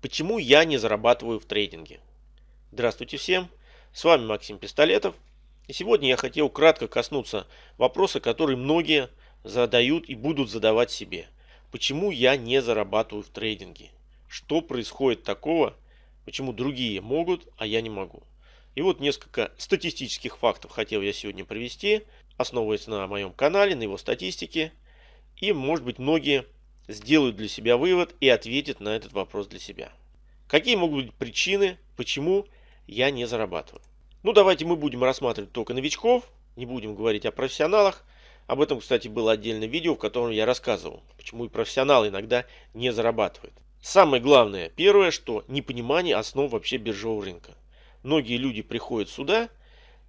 Почему я не зарабатываю в трейдинге? Здравствуйте всем, с вами Максим Пистолетов. И сегодня я хотел кратко коснуться вопроса, который многие задают и будут задавать себе. Почему я не зарабатываю в трейдинге? Что происходит такого, почему другие могут, а я не могу? И вот несколько статистических фактов хотел я сегодня привести, основываясь на моем канале, на его статистике. И может быть многие сделают для себя вывод и ответят на этот вопрос для себя. Какие могут быть причины, почему я не зарабатываю? Ну, давайте мы будем рассматривать только новичков, не будем говорить о профессионалах. Об этом, кстати, было отдельное видео, в котором я рассказывал, почему и профессионалы иногда не зарабатывают. Самое главное, первое, что непонимание основ вообще биржевого рынка. Многие люди приходят сюда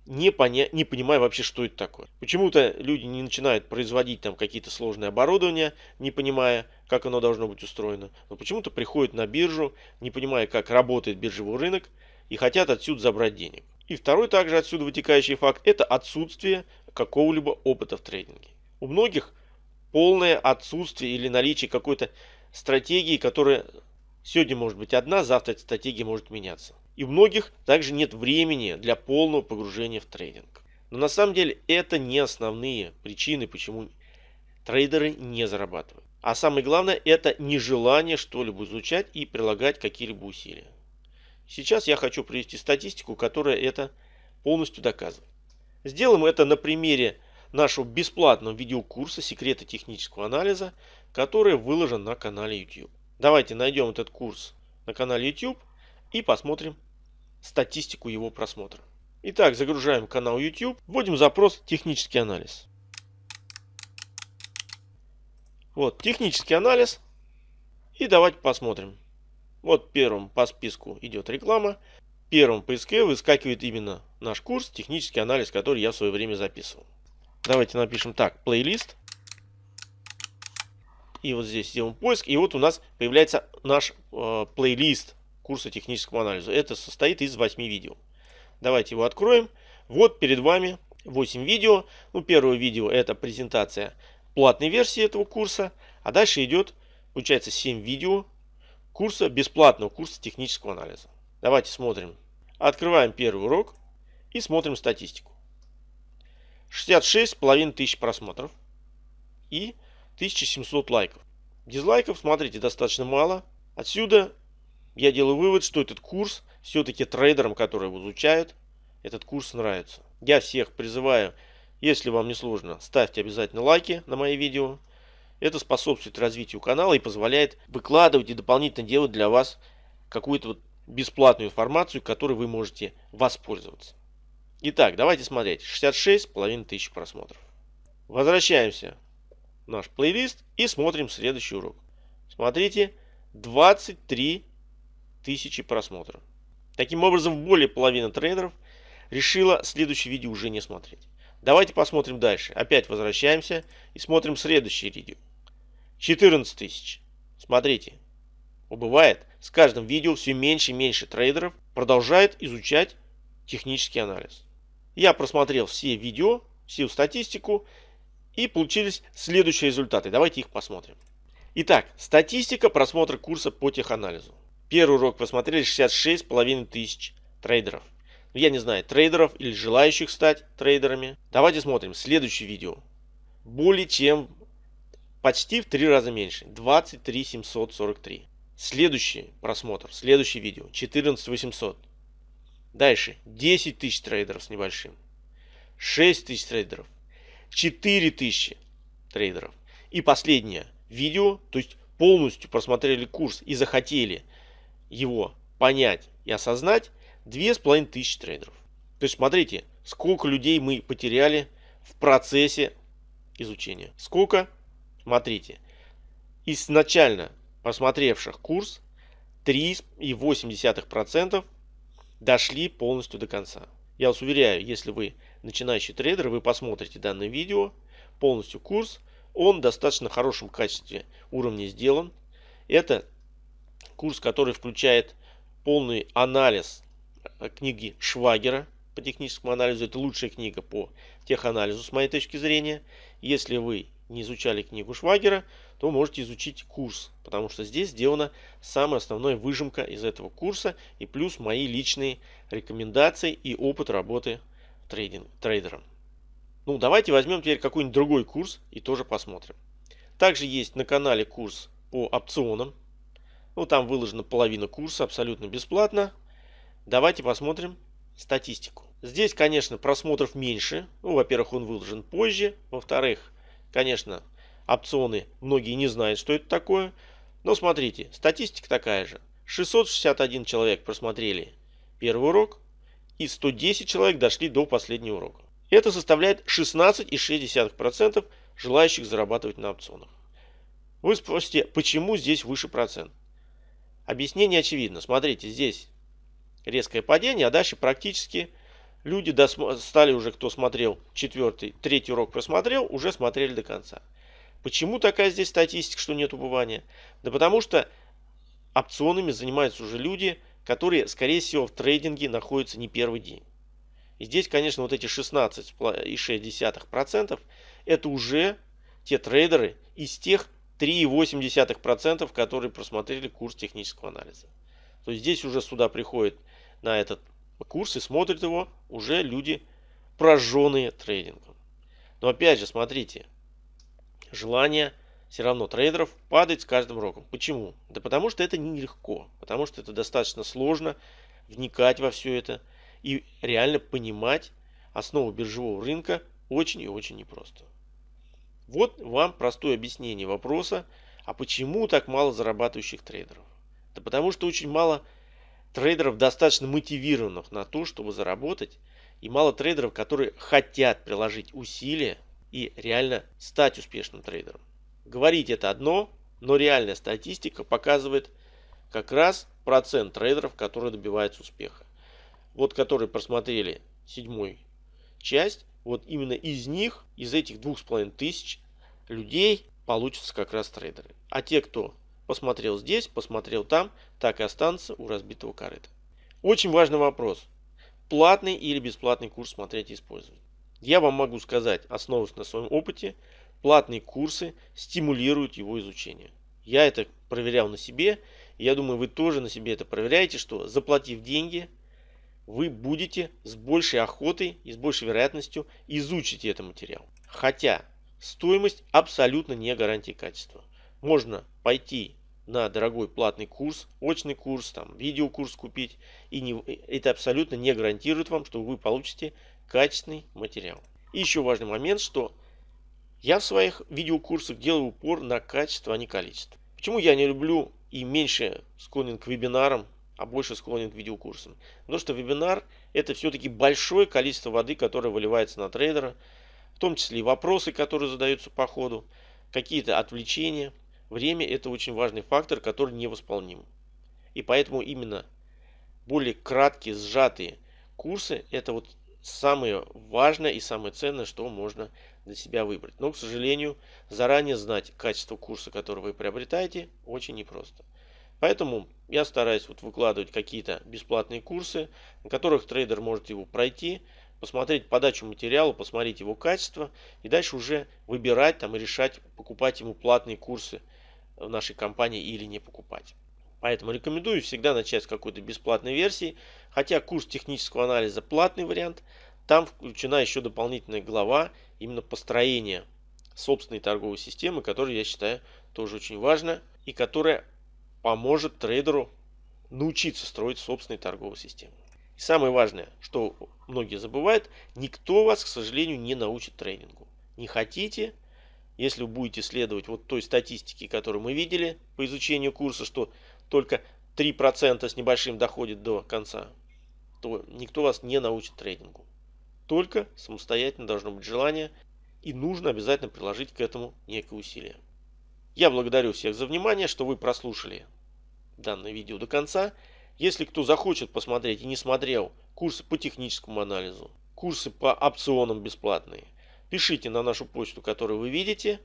не, поня... не понимая вообще, что это такое. Почему-то люди не начинают производить там какие-то сложные оборудования, не понимая, как оно должно быть устроено. Но почему-то приходят на биржу, не понимая, как работает биржевой рынок, и хотят отсюда забрать денег. И второй также отсюда вытекающий факт – это отсутствие какого-либо опыта в трейдинге. У многих полное отсутствие или наличие какой-то стратегии, которая сегодня может быть одна, завтра эта стратегия может меняться. И у многих также нет времени для полного погружения в трейдинг. Но на самом деле это не основные причины, почему трейдеры не зарабатывают. А самое главное это нежелание что-либо изучать и прилагать какие-либо усилия. Сейчас я хочу привести статистику, которая это полностью доказывает. Сделаем это на примере нашего бесплатного видеокурса «Секреты технического анализа», который выложен на канале YouTube. Давайте найдем этот курс на канале YouTube и посмотрим статистику его просмотра. Итак, загружаем канал YouTube, вводим запрос «Технический анализ». Вот, технический анализ. И давайте посмотрим. Вот первым по списку идет реклама. Первым поиске выскакивает именно наш курс «Технический анализ», который я в свое время записывал. Давайте напишем так, плейлист. И вот здесь сделаем поиск. И вот у нас появляется наш э, плейлист курса технического анализа. Это состоит из 8 видео. Давайте его откроем. Вот перед вами 8 видео. Ну, первое видео это презентация платной версии этого курса. А дальше идет, получается, 7 видео курса, бесплатного курса технического анализа. Давайте смотрим. Открываем первый урок и смотрим статистику. 66,5 тысяч просмотров и 1700 лайков. Дизлайков, смотрите, достаточно мало. Отсюда я делаю вывод, что этот курс все-таки трейдерам, которые его изучают, этот курс нравится. Я всех призываю, если вам не сложно, ставьте обязательно лайки на мои видео. Это способствует развитию канала и позволяет выкладывать и дополнительно делать для вас какую-то вот бесплатную информацию, которой вы можете воспользоваться. Итак, давайте смотреть. 66,5 тысяч просмотров. Возвращаемся в наш плейлист и смотрим следующий урок. Смотрите, 23 тысячи просмотров. Таким образом, более половины трейдеров решила следующее видео уже не смотреть. Давайте посмотрим дальше. Опять возвращаемся и смотрим следующее видео. 14 тысяч. Смотрите. Бывает, с каждым видео все меньше и меньше трейдеров продолжает изучать технический анализ. Я просмотрел все видео, всю статистику и получились следующие результаты. Давайте их посмотрим. Итак, статистика просмотра курса по теханализу. Первый урок посмотрели 66,5 тысяч трейдеров. Ну, я не знаю, трейдеров или желающих стать трейдерами. Давайте смотрим следующее видео. Более чем почти в три раза меньше. 23 743. Следующий просмотр, следующее видео. 14 800. Дальше. 10 тысяч трейдеров с небольшим. 6 тысяч трейдеров. 4 тысячи трейдеров. И последнее видео, то есть полностью просмотрели курс и захотели его понять и осознать две с половиной тысячи трейдеров. То есть смотрите, сколько людей мы потеряли в процессе изучения. Сколько? Смотрите, изначально посмотревших курс 3,8% дошли полностью до конца. Я вас уверяю, если вы начинающий трейдер, вы посмотрите данное видео, полностью курс, он в достаточно хорошем качестве уровне сделан. Это курс, который включает полный анализ э, книги Швагера по техническому анализу. Это лучшая книга по теханализу с моей точки зрения. Если вы не изучали книгу Швагера, то можете изучить курс, потому что здесь сделана самая основная выжимка из этого курса и плюс мои личные рекомендации и опыт работы трейдинг, трейдером. Ну, давайте возьмем теперь какой-нибудь другой курс и тоже посмотрим. Также есть на канале курс по опционам. Ну, там выложена половина курса абсолютно бесплатно. Давайте посмотрим статистику. Здесь, конечно, просмотров меньше. Ну, во-первых, он выложен позже. Во-вторых, конечно, опционы многие не знают, что это такое. Но смотрите, статистика такая же. 661 человек просмотрели первый урок и 110 человек дошли до последнего урока. Это составляет 16,6% желающих зарабатывать на опционах. Вы спросите, почему здесь выше процент? Объяснение очевидно. Смотрите, здесь резкое падение, а дальше практически люди стали уже, кто смотрел четвертый, третий урок просмотрел, уже смотрели до конца. Почему такая здесь статистика, что нет убывания? Да потому что опционами занимаются уже люди, которые, скорее всего, в трейдинге находятся не первый день. И здесь, конечно, вот эти 16,6% это уже те трейдеры из тех 3,8%, которые просмотрели курс технического анализа. То есть здесь уже сюда приходит на этот курс и смотрят его уже люди, прожженные трейдингом. Но опять же, смотрите, желание все равно трейдеров падает с каждым роком. Почему? Да потому что это нелегко, потому что это достаточно сложно вникать во все это и реально понимать основу биржевого рынка очень и очень непросто. Вот вам простое объяснение вопроса, а почему так мало зарабатывающих трейдеров? Да потому что очень мало трейдеров достаточно мотивированных на то, чтобы заработать, и мало трейдеров, которые хотят приложить усилия и реально стать успешным трейдером. Говорить это одно, но реальная статистика показывает как раз процент трейдеров, которые добиваются успеха. Вот которые просмотрели седьмую часть, вот именно из них, из этих двух с половиной тысяч людей получатся как раз трейдеры. А те, кто посмотрел здесь, посмотрел там, так и останутся у разбитого корыта. Очень важный вопрос. Платный или бесплатный курс смотреть и использовать. Я вам могу сказать, основываясь на своем опыте, платные курсы стимулируют его изучение. Я это проверял на себе, я думаю, вы тоже на себе это проверяете, что заплатив деньги, вы будете с большей охотой и с большей вероятностью изучить этот материал. Хотя стоимость абсолютно не гарантия качества. Можно пойти на дорогой платный курс, очный курс, там, видеокурс купить, и не, это абсолютно не гарантирует вам, что вы получите качественный материал. И еще важный момент, что я в своих видеокурсах делаю упор на качество, а не количество. Почему я не люблю и меньше склонен к вебинарам, а больше склонен к видеокурсам? Потому что вебинар это все-таки большое количество воды, которое выливается на трейдера, в том числе и вопросы, которые задаются по ходу, какие-то отвлечения. Время это очень важный фактор, который невосполним. И поэтому именно более краткие, сжатые курсы это вот самое важное и самое ценное, что можно для себя выбрать. Но, к сожалению, заранее знать качество курса, который вы приобретаете, очень непросто. Поэтому я стараюсь вот выкладывать какие-то бесплатные курсы, на которых трейдер может его пройти, посмотреть подачу материала, посмотреть его качество и дальше уже выбирать там и решать, покупать ему платные курсы в нашей компании или не покупать. Поэтому рекомендую всегда начать с какой-то бесплатной версии. Хотя курс технического анализа платный вариант. Там включена еще дополнительная глава именно построения собственной торговой системы, которая я считаю тоже очень важна и которая поможет трейдеру научиться строить собственную торговую систему. И самое важное, что многие забывают, никто вас, к сожалению, не научит трейдингу. Не хотите, если будете следовать вот той статистике, которую мы видели по изучению курса, что только 3% с небольшим доходит до конца, то никто вас не научит трейдингу. Только самостоятельно должно быть желание и нужно обязательно приложить к этому некое усилие. Я благодарю всех за внимание, что вы прослушали данное видео до конца. Если кто захочет посмотреть и не смотрел курсы по техническому анализу, курсы по опционам бесплатные, пишите на нашу почту, которую вы видите.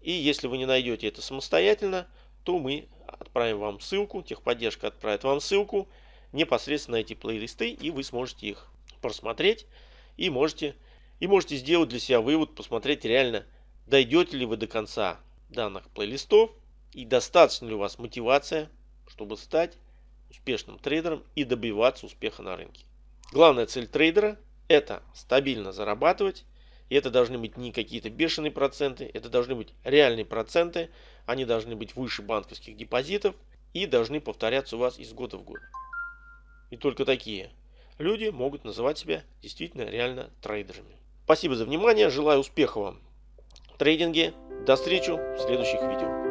И если вы не найдете это самостоятельно, то мы отправим вам ссылку, техподдержка отправит вам ссылку непосредственно эти плейлисты, и вы сможете их просмотреть и можете, и можете сделать для себя вывод, посмотреть реально, дойдете ли вы до конца данных плейлистов и достаточно ли у вас мотивация, чтобы стать успешным трейдером и добиваться успеха на рынке. Главная цель трейдера – это стабильно зарабатывать. И это должны быть не какие-то бешеные проценты, это должны быть реальные проценты. Они должны быть выше банковских депозитов и должны повторяться у вас из года в год. И только такие люди могут называть себя действительно реально трейдерами. Спасибо за внимание, желаю успеха вам трейдинге. До встречи в следующих видео.